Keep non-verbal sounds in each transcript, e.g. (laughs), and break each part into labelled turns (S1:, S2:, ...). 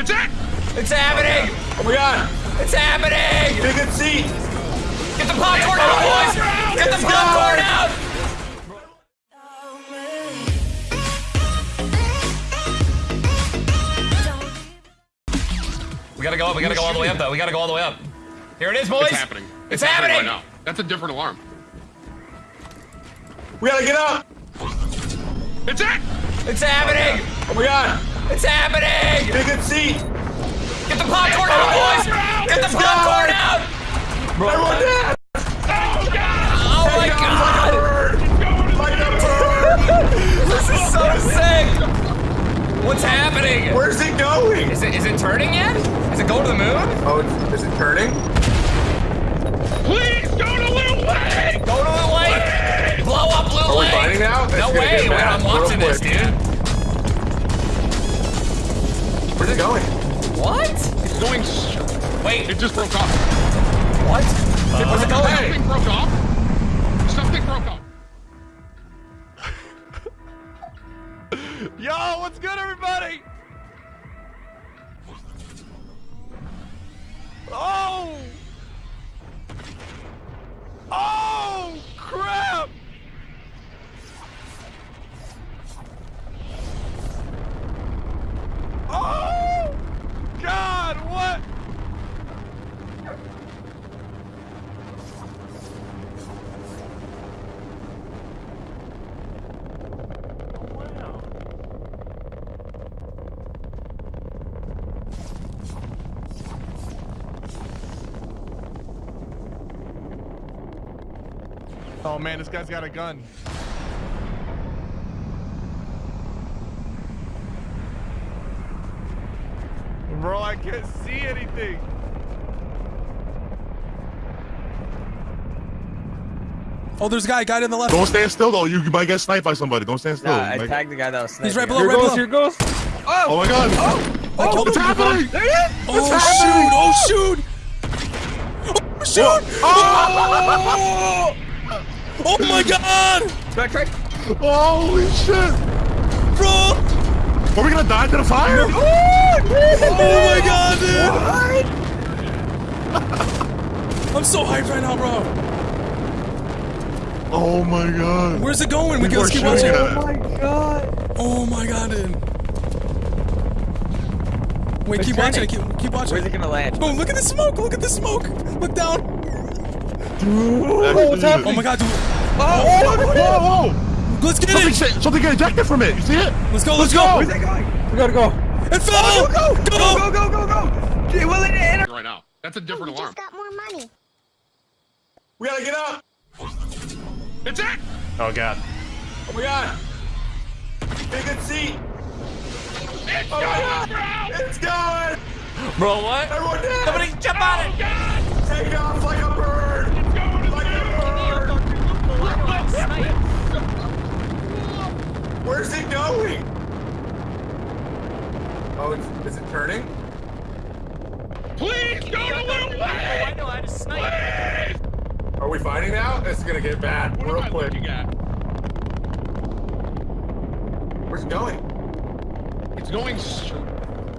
S1: It's it!
S2: It's happening!
S1: Oh my god!
S2: It's happening!
S1: Get a seat!
S2: Get the popcorn out, boys! Get the popcorn out! We gotta go up. We gotta go all the way up, though. We gotta go all the way up. Here it is, boys.
S1: It's happening.
S2: It's,
S1: happening
S2: happening.
S1: right now. That's a different alarm.
S3: We gotta get up!
S1: It's it!
S2: It's happening!
S3: Oh my god!
S2: Oh It's happening!
S3: Get a seat!
S2: Get the popcorn out, boys! Get the popcorn out!
S3: Everyone dead!
S2: Oh my god!
S3: Like a bird!
S2: This is so sick! What's happening?
S3: Where's it going?
S2: Is it is it turning yet? Is it going to the moon?
S3: Oh, is it turning?
S1: Please
S3: going?
S2: What?
S1: It's going. s-
S2: Wait,
S1: It just broke off.
S2: what? Where's it uh, going?
S1: Something broke off.
S4: Oh man, this guy's got a gun. Bro, I can't see anything.
S5: Oh, there's a guy, guy in the left.
S6: Don't stand still though. You might get sniped by somebody. Don't stand still.
S7: Nah, I tagged the guy that was sniping.
S5: He's right
S7: at
S5: below,
S7: me.
S5: right below.
S4: Here goes.
S6: oh, oh my god. Oh!
S5: I oh, killed
S6: What's
S5: him.
S6: happening?
S5: Oh shoot! Oh shoot! Oh shoot! Oh! Oh Oh my god!
S7: Try, try.
S6: Holy shit!
S5: Bro!
S6: Are we gonna die to the fire?
S5: Oh my god, dude! (laughs) I'm so hyped right now, bro.
S6: Oh my god.
S5: Where's it going? We
S6: People
S5: gotta keep watching.
S6: Oh
S7: my god.
S5: Oh my god, dude. Wait,
S7: It's
S5: keep watching
S7: turning.
S5: it. Keep, keep watching
S7: Where's it gonna land?
S5: Oh, look at the smoke. Look at the smoke. Look down.
S6: What's
S5: Oh my god, dude.
S6: Whoa, oh, oh, whoa, oh, whoa!
S5: Let's get
S6: Something,
S5: it.
S6: something get ejected from it. You see it?
S5: Let's go. Let's go.
S7: Where's that going? We gotta go.
S5: It fell.
S7: Go, go,
S5: Go.
S7: go, go, go, go. Okay, well, it hit
S1: Right now. That's a different alarm.
S8: got more money.
S3: We gotta get up!
S1: It's it!
S4: Oh god.
S3: Oh my god! Get a good seat!
S1: It's
S3: Oh my
S1: going,
S3: god!
S1: bro!
S3: It's going!
S2: Bro, what?
S3: Everyone dead!
S2: Somebody jump on it!
S3: Take off like a bird! Like a bird! Where's it going? Oh, it's, is it turning?
S1: Please go to Lil Wayne!
S2: know how to snipe.
S1: Please!
S3: Are we fighting now? This is gonna get bad
S1: What
S3: real
S1: am I
S3: quick.
S1: looking at?
S3: Where's it going?
S1: It's going.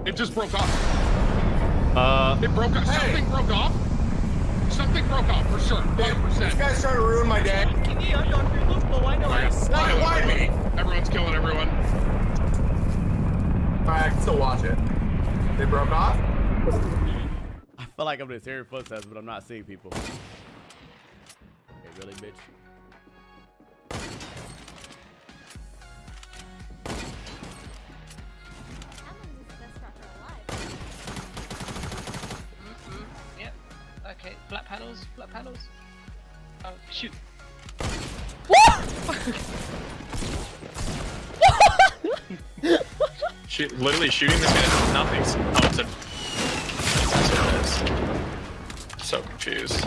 S1: It just broke off.
S4: Uh,
S1: It broke off.
S3: Hey.
S1: Something broke off. Something broke off for sure.
S3: This
S1: 100%.
S3: Guy's trying to ruin my day. Why, why me?
S1: Everyone's killing everyone.
S3: Alright, I can still watch it. They broke off?
S4: I feel like I'm just hearing footsteps, but I'm not seeing people. Hey, really, bitch? Mm-hmm.
S9: Yep. Okay. Black panels. Black panels. Oh shoot. (laughs)
S10: Shoot, literally shooting this guy, nothing's. Oh, it's a. That's what it is. So confused.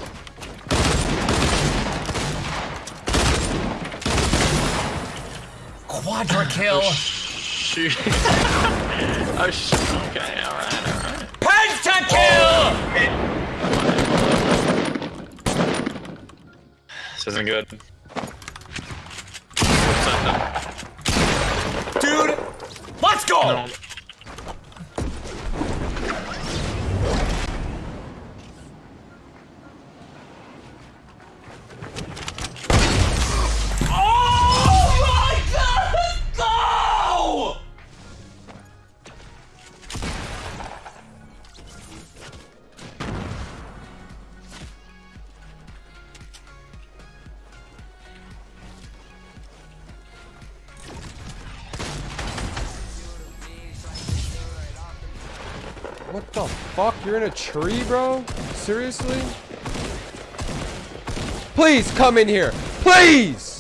S2: Quadra (laughs) kill.
S10: Oh, shoot. (laughs) oh, sh Okay, alright, alright.
S2: Penta kill.
S10: Oh, This isn't good.
S2: Dude, let's go.
S10: No.
S11: Fuck? You're in a tree, bro? Seriously? Please come in here. Please!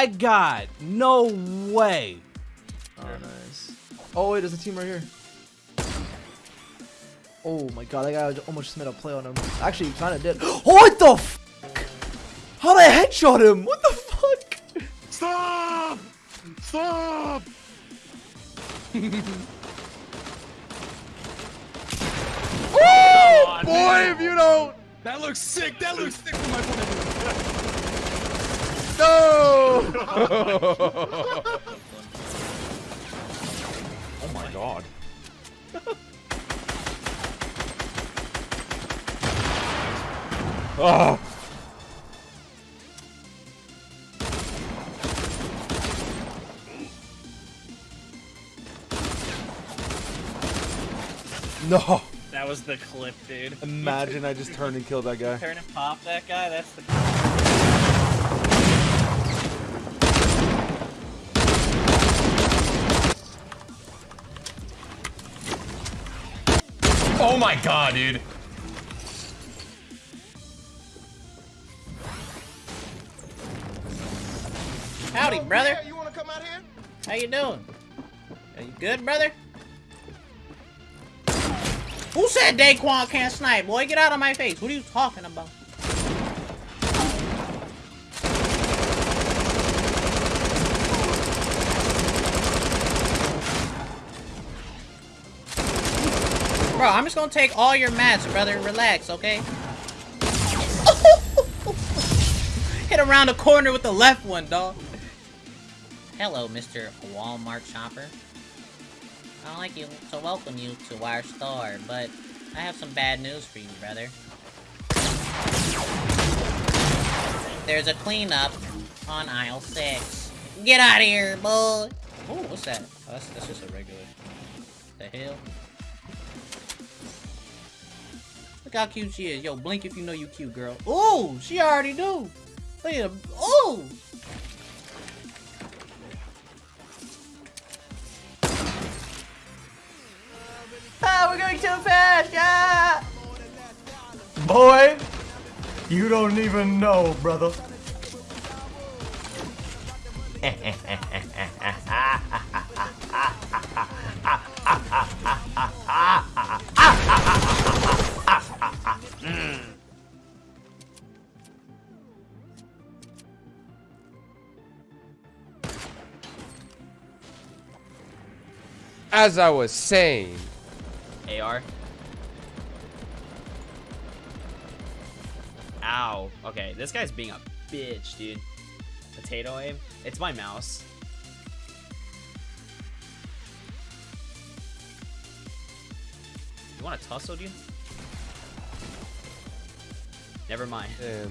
S12: My god. No way.
S13: Oh, nice. Oh, wait, there's a team right here. Oh my god, that guy almost just made a play on him. Actually, he kind of did. Oh, (gasps) what the f? How did I headshot him? What the fuck?
S6: Stop. Stop. (laughs)
S1: Oh,
S6: Boy, if you don't.
S1: That looks sick. That looks sick from my point of view.
S6: No.
S11: Oh my god. Ah. No.
S14: That was the clip, dude.
S6: Imagine I just turned and killed that guy.
S14: Turn and pop that guy, that's the
S2: Oh my god, dude.
S14: Howdy, oh, brother. You wanna come out here? How you doing? Are you good, brother? Who said Daequan can't snipe? Boy, get out of my face. What are you talking about? Bro, I'm just gonna take all your mats, brother. Relax, okay? (laughs) Hit around the corner with the left one, dog. Hello, Mr. Walmart shopper. I'd like you to welcome you to our store, but I have some bad news for you, brother. There's a cleanup on aisle six. Get out of here, boy! Oh, what's that? Oh, that's, that's just a regular. The hell? Look how cute she is. Yo, blink if you know you cute, girl. Ooh, she already do. Look at her. Ooh! Ah, we're going too fast! Yeah!
S13: Boy, you don't even know, brother. (laughs)
S11: As I was saying,
S12: AR. Ow. Okay, this guy's being a bitch, dude. Potato aim. It's my mouse. You want a tussle, dude? Never mind.
S11: damn.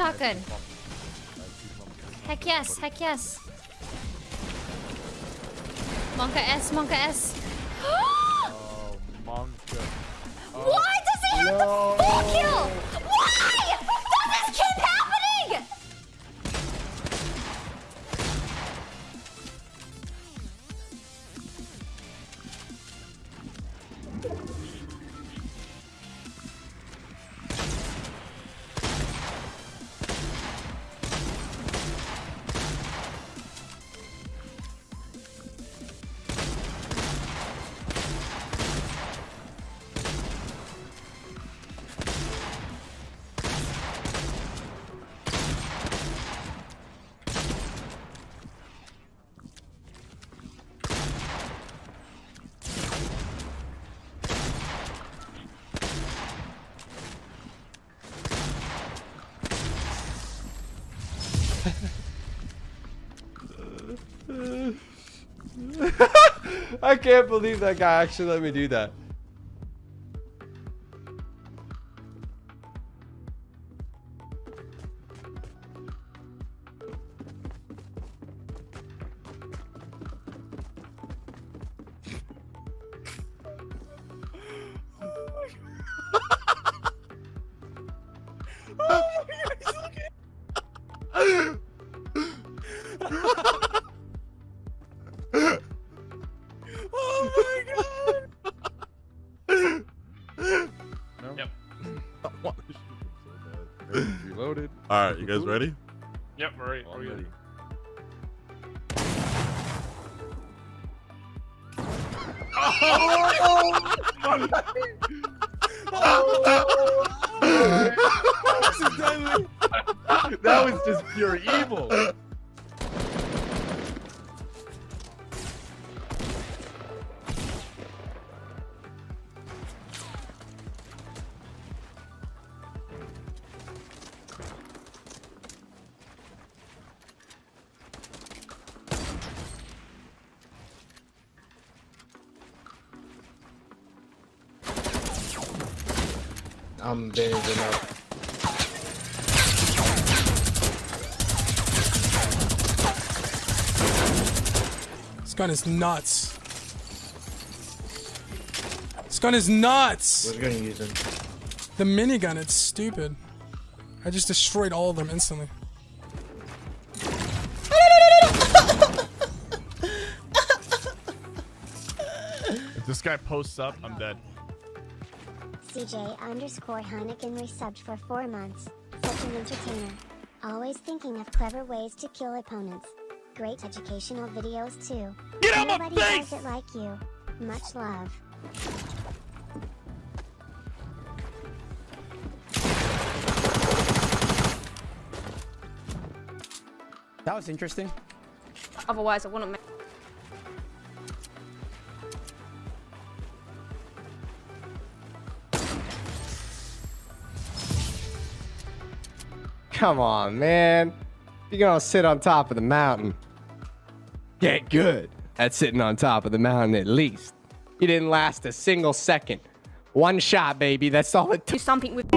S8: Shotgun. Heck yes, heck yes. Monka S, Monka S. (gasps)
S6: Oh, Monka.
S8: Why does he have the full kill?
S11: I can't believe that guy actually let me do that.
S6: All right, you guys ready?
S4: Yep, we're ready.
S6: Oh,
S4: we're
S6: ready. Oh! (laughs) (laughs)
S4: That was just pure evil.
S7: I'm bandaging up.
S5: This gun is nuts. This gun is nuts.
S7: What gun are you using?
S5: The minigun, it's stupid. I just destroyed all of them instantly.
S4: If this guy posts up, I'm dead.
S8: CJ underscore Heineken resubbed for four months. Such an entertainer. Always thinking of clever ways to kill opponents. Great educational videos too.
S4: Get out my
S8: Nobody
S4: face!
S8: does it like you. Much love.
S15: That was interesting.
S9: Otherwise, I wouldn't make.
S11: Come on, man. You're gonna sit on top of the mountain. Get good at sitting on top of the mountain at least. You didn't last a single second. One shot, baby. That's all it took.
S9: Do something with.